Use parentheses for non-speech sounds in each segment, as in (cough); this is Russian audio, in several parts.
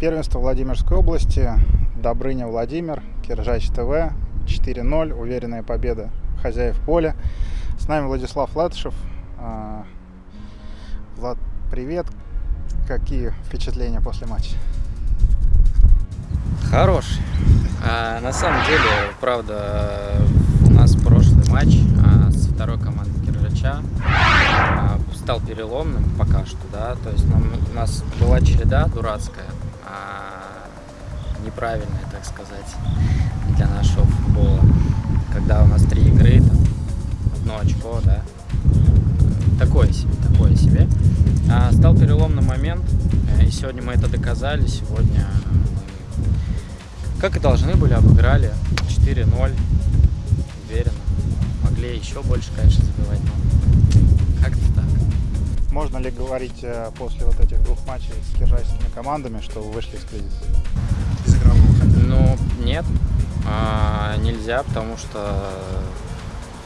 Первенство Владимирской области. Добрыня Владимир, Киржач ТВ. 4-0. Уверенная победа хозяев поля. С нами Владислав Латышев. А, Влад, привет. Какие впечатления после матча? Хороший. А, на самом деле, правда, у нас прошлый матч а, с второй командой Киржача а, стал переломным пока что, да, то есть нам, у нас была череда дурацкая, а, неправильная, так сказать, для нашего футбола, когда у нас три игры, там, одно очко, да, такое себе, такое себе. А, стал переломный момент, э, и сегодня мы это доказали, сегодня как и должны были, обыграли 4-0, уверенно. Могли еще больше, конечно, забивать, но как-то. Можно ли говорить э, после вот этих двух матчей с киржайскими командами, что вы вышли из кризиса? Из игрового? Ну, нет, а, нельзя, потому что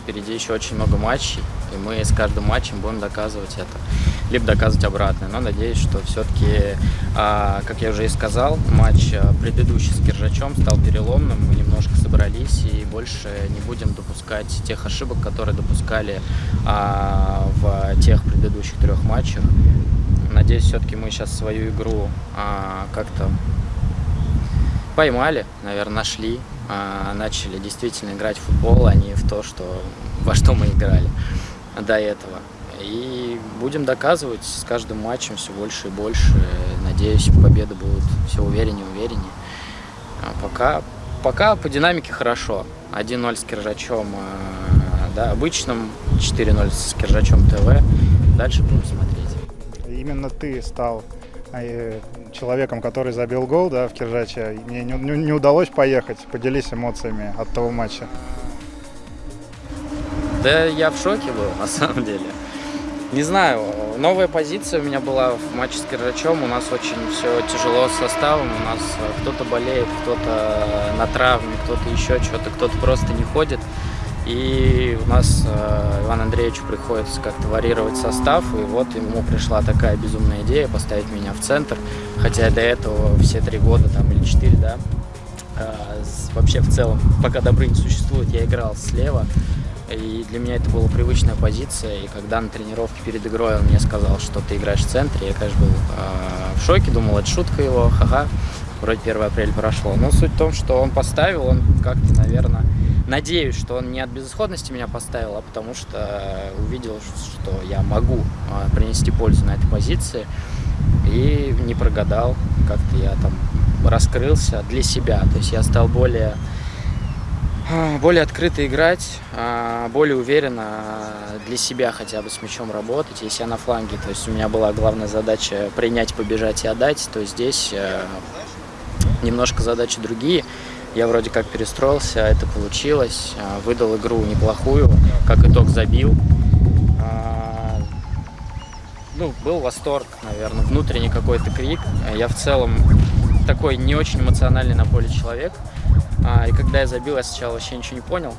впереди еще очень много матчей, и мы с каждым матчем будем доказывать это, либо доказывать обратное. Но надеюсь, что все-таки, а, как я уже и сказал, матч а, предыдущий с Киржачом стал переломным, мы немножко собрались и больше не будем допускать тех ошибок, которые допускали а, в тех предыдущих трех матчах. Надеюсь, все-таки мы сейчас свою игру как-то поймали, наверное, нашли, начали действительно играть в футбол, а не в то, что, во что мы играли до этого. И будем доказывать с каждым матчем все больше и больше. Надеюсь, победы будут все увереннее и увереннее. А пока, пока по динамике хорошо. 1-0 с Киржачом да, обычным, 4-0 с Киржачом ТВ. Дальше будем смотреть. Именно ты стал э, человеком, который забил гол да, в Киржаче. Мне не, не, не удалось поехать. Поделись эмоциями от того матча. Да я в шоке был, на самом деле. Не знаю, новая позиция у меня была в матче с Киржачом. У нас очень все тяжело с составом. У нас кто-то болеет, кто-то на травме, кто-то еще что-то, кто-то просто не ходит. И у нас э, Иван Андреевичу приходится как-то варьировать состав. И вот ему пришла такая безумная идея поставить меня в центр. Хотя до этого все три года там или четыре, да, э, вообще в целом, пока Добрынь существует, я играл слева. И для меня это была привычная позиция. И когда на тренировке перед игрой он мне сказал, что ты играешь в центре, я, конечно, был э, в шоке, думал, это шутка его, ха-ха. Вроде 1 апреля прошло. Но суть в том, что он поставил, он как-то, наверное, надеюсь, что он не от безысходности меня поставил, а потому что увидел, что я могу э, принести пользу на этой позиции. И не прогадал, как-то я там раскрылся для себя. То есть я стал более а, более открыто играть, а, более уверенно для себя хотя бы с мячом работать. Если я на фланге, то есть у меня была главная задача принять, побежать и отдать, то здесь э, немножко задачи другие. Я вроде как перестроился, это получилось, а, выдал игру неплохую, как итог забил. Ну, был восторг, наверное, внутренний какой-то крик. Я в целом такой не очень эмоциональный на поле человек. А, и когда я забил, я сначала вообще ничего не понял.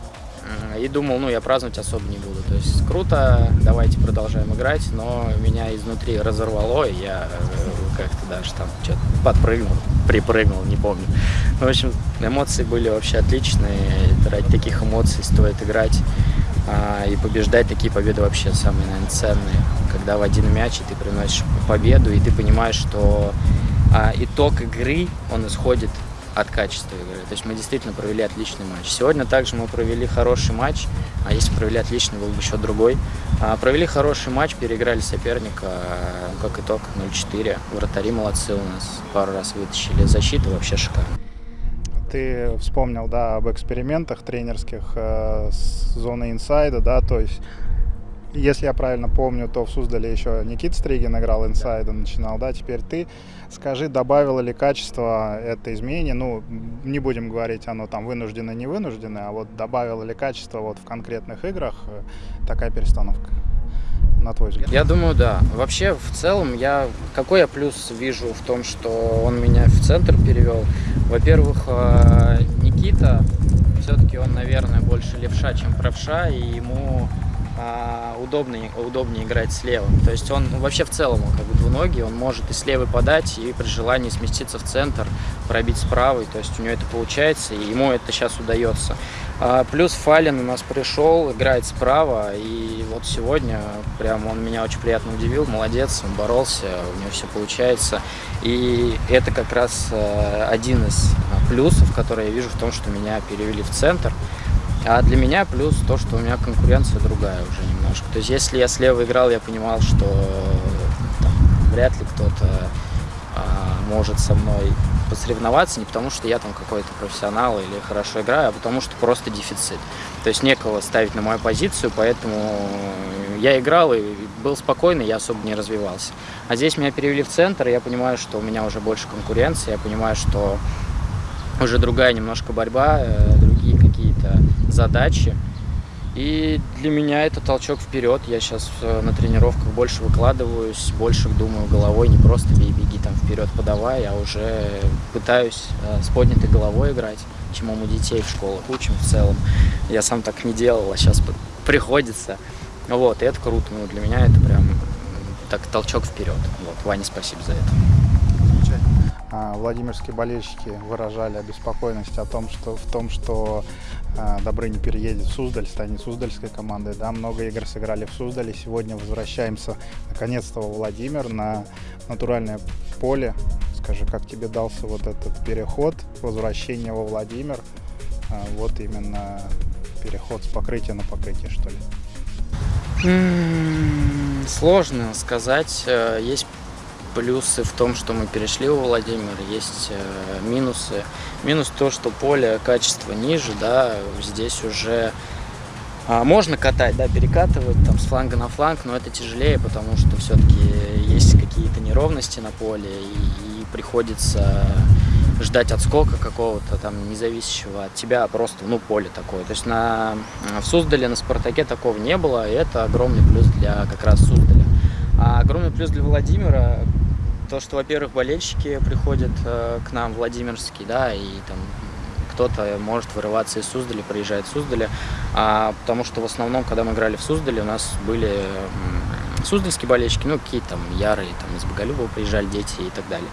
И думал, ну, я праздновать особо не буду. То есть круто, давайте продолжаем играть, но меня изнутри разорвало, и я э, как-то даже там что-то подпрыгнул, припрыгнул, не помню. В общем, эмоции были вообще отличные. Ради таких эмоций стоит играть а, и побеждать. Такие победы вообще самые, наверное, ценные. Когда в один мяч, и ты приносишь победу, и ты понимаешь, что а, итог игры, он исходит от качества игры. То есть мы действительно провели отличный матч. Сегодня также мы провели хороший матч, а если провели отличный, был бы еще другой. А, провели хороший матч, переиграли соперника, ну, как итог 0-4. Вратари молодцы у нас, пару раз вытащили. Защита вообще шикарная. Ты вспомнил, да, об экспериментах тренерских э, с зоны инсайда, да, то есть если я правильно помню, то в Суздале еще Никит Стригин играл инсайда, начинал, да, теперь ты. Скажи, добавило ли качество это изменение? Ну, не будем говорить, оно там вынуждено, не вынуждено, а вот добавило ли качество вот в конкретных играх э, такая перестановка? на твой взгляд? Я думаю, да. Вообще, в целом, я какой я плюс вижу в том, что он меня в центр перевел? Во-первых, э, Никита, все-таки он, наверное, больше левша, чем правша, и ему удобнее, удобнее играть слева. То есть он ну, вообще в целом он как бы двуногий, он может и слева подать, и при желании сместиться в центр, пробить с правой. То есть у него это получается, и ему это сейчас удается. А, плюс Фалин у нас пришел, играет справа, и вот сегодня прям он меня очень приятно удивил, молодец, он боролся, у него все получается. И это как раз э, один из плюсов, который я вижу в том, что меня перевели в центр. А для меня плюс то, что у меня конкуренция другая уже немножко. То есть если я слева играл, я понимал, что там, вряд ли кто-то а, может со мной посоревноваться, не потому что я там какой-то профессионал или хорошо играю, а потому что просто дефицит. То есть некого ставить на мою позицию, поэтому я играл и был спокойный, я особо не развивался. А здесь меня перевели в центр, и я понимаю, что у меня уже больше конкуренции, я понимаю, что уже другая немножко борьба, э, другие какие-то задачи. И для меня это толчок вперед. Я сейчас э, на тренировках больше выкладываюсь, больше думаю головой, не просто бей, беги там вперед подавай, а уже пытаюсь э, с поднятой головой играть, чему мы детей в школах учим в целом. Я сам так не делал, а сейчас приходится. Вот, и это круто. Ну, для меня это прям так толчок вперед. Вот, Ване спасибо за это. А, Владимирские болельщики выражали обеспокоенность о том, что в том, что а, Добрыня переедет в Суздаль, станет Суздальской командой. Да, много игр сыграли в Суздале. Сегодня возвращаемся наконец-то во Владимир на натуральное поле. Скажи, как тебе дался вот этот переход, возвращение во Владимир? А, вот именно переход с покрытия на покрытие, что ли? Сложно сказать. Э, есть плюсы в том, что мы перешли у Владимира, есть э, минусы. Минус то, что поле качество ниже, да, здесь уже а, можно катать, да, перекатывать там с фланга на фланг, но это тяжелее, потому что все-таки есть какие-то неровности на поле и, и приходится ждать отскока какого-то там независящего от тебя, а просто, ну, поле такое. То есть на, в Суздале, на Спартаке такого не было, и это огромный плюс для как раз Суздаля. А огромный плюс для Владимира, то, что, во-первых, болельщики приходят э, к нам, Владимирские, да, и там кто-то может вырываться из Суздаля, приезжает в Суздаля, а, потому что в основном, когда мы играли в Суздале, у нас были суздальские болельщики, ну, какие-то там ярые, там из Боголюбова приезжали дети и так далее.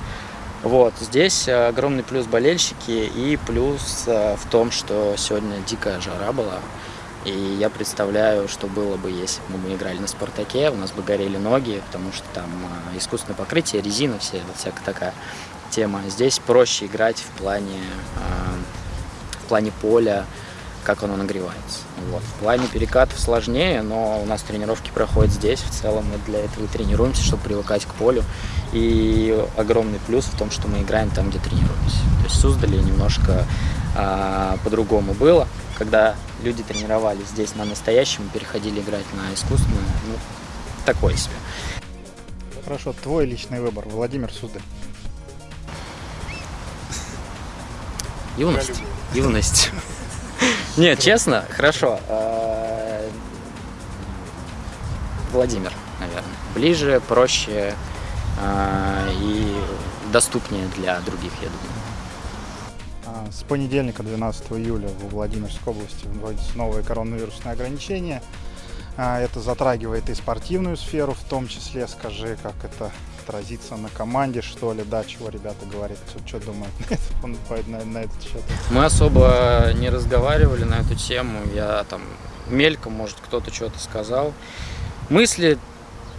Вот, здесь э, огромный плюс болельщики и плюс э, в том, что сегодня дикая жара была, и я представляю, что было бы, если бы мы играли на «Спартаке», у нас бы горели ноги, потому что там а, искусственное покрытие, резина, все, всякая такая тема. Здесь проще играть в плане, а, в плане поля, как оно нагревается. Вот. В плане перекатов сложнее, но у нас тренировки проходят здесь. В целом мы для этого и тренируемся, чтобы привыкать к полю. И огромный плюс в том, что мы играем там, где тренируемся. То есть Суздали немножко а, по-другому было когда люди тренировались здесь на настоящем, переходили играть на искусственное, ну, такое себе. Хорошо, твой личный выбор, Владимир Суздаль. Юность. Юность. (laughs) Нет, честно, хорошо. А, Владимир, наверное. Ближе, проще а, и доступнее для других, я думаю. С понедельника, 12 июля, в Владимирской области вводятся новые коронавирусные ограничения. А, это затрагивает и спортивную сферу, в том числе, скажи, как это отразится на команде, что ли, да, чего ребята говорят, что, что думают на, на, на этот счет? Мы особо не разговаривали на эту тему, я там мельком, может, кто-то что-то сказал. Мысли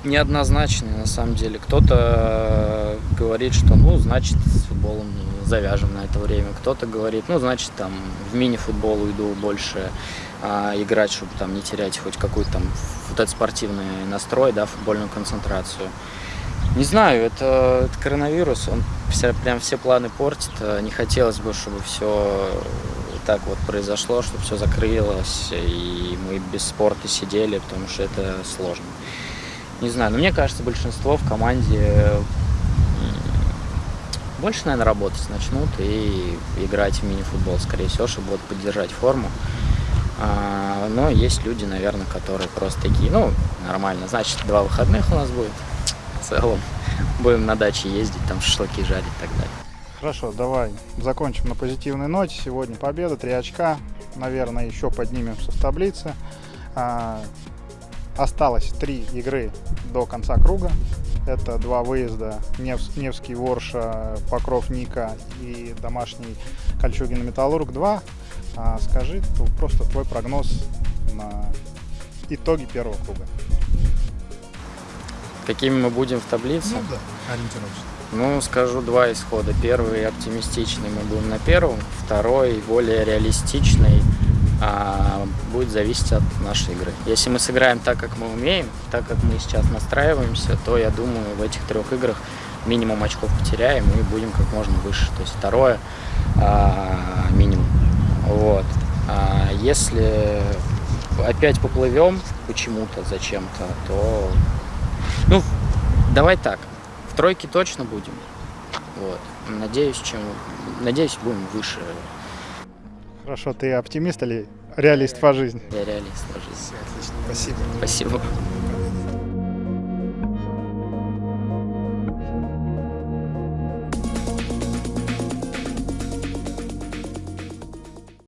неоднозначные, на самом деле. Кто-то говорит, что, ну, значит, с футболом завяжем на это время. Кто-то говорит, ну, значит, там, в мини-футбол уйду больше а, играть, чтобы там не терять хоть какой-то там вот этот спортивный настрой, да, футбольную концентрацию. Не знаю, это, это коронавирус, он все, прям все планы портит. Не хотелось бы, чтобы все так вот произошло, чтобы все закрылось, и мы без спорта сидели, потому что это сложно. Не знаю, но мне кажется, большинство в команде больше, наверное, работать начнут и играть в мини-футбол, скорее всего, чтобы вот поддержать форму. А, но есть люди, наверное, которые просто такие, ну, нормально, значит, два выходных у нас будет в целом. Будем на даче ездить, там шашлыки жарить и так далее. Хорошо, давай закончим на позитивной ноте. Сегодня победа, три очка. Наверное, еще поднимемся в таблице. А, Осталось три игры до конца круга. Это два выезда Невс- Невский Ворша, Покров Ника и домашний Кольчугин Металлург 2. А скажи просто твой прогноз на итоги первого круга. Какими мы будем в таблице? Ну да, ориентировочно. Ну, скажу два исхода. Первый оптимистичный мы будем на первом, второй более реалистичный а, будет зависеть от нашей игры. Если мы сыграем так, как мы умеем, так как мы сейчас настраиваемся, то я думаю, в этих трех играх минимум очков потеряем и будем как можно выше. То есть второе а, минимум. Вот. А если опять поплывем почему-то, зачем-то, то ну, давай так. В тройке точно будем. Вот. Надеюсь, чем. Надеюсь, будем выше. Хорошо, ты оптимист или реалист по жизни? Я реалист по жизни. Все, отлично. Спасибо. Спасибо.